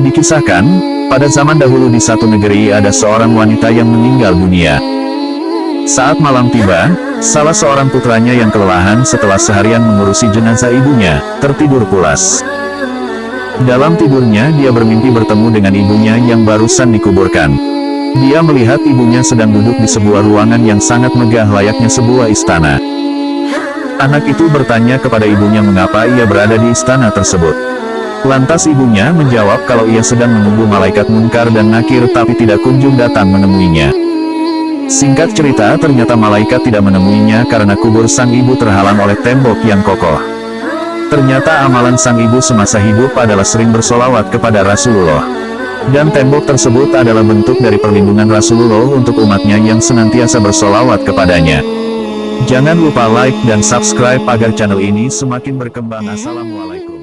Dikisahkan, pada zaman dahulu di satu negeri ada seorang wanita yang meninggal dunia. Saat malam tiba, salah seorang putranya yang kelelahan setelah seharian mengurusi jenazah ibunya, tertidur pulas. Dalam tidurnya dia bermimpi bertemu dengan ibunya yang barusan dikuburkan. Dia melihat ibunya sedang duduk di sebuah ruangan yang sangat megah layaknya sebuah istana. Anak itu bertanya kepada ibunya mengapa ia berada di istana tersebut. Lantas ibunya menjawab kalau ia sedang menunggu malaikat munkar dan nakir tapi tidak kunjung datang menemuinya. Singkat cerita ternyata malaikat tidak menemuinya karena kubur sang ibu terhalang oleh tembok yang kokoh. Ternyata amalan sang ibu semasa hidup adalah sering bersolawat kepada Rasulullah. Dan tembok tersebut adalah bentuk dari perlindungan Rasulullah untuk umatnya yang senantiasa bersolawat kepadanya. Jangan lupa like dan subscribe agar channel ini semakin berkembang. Assalamualaikum.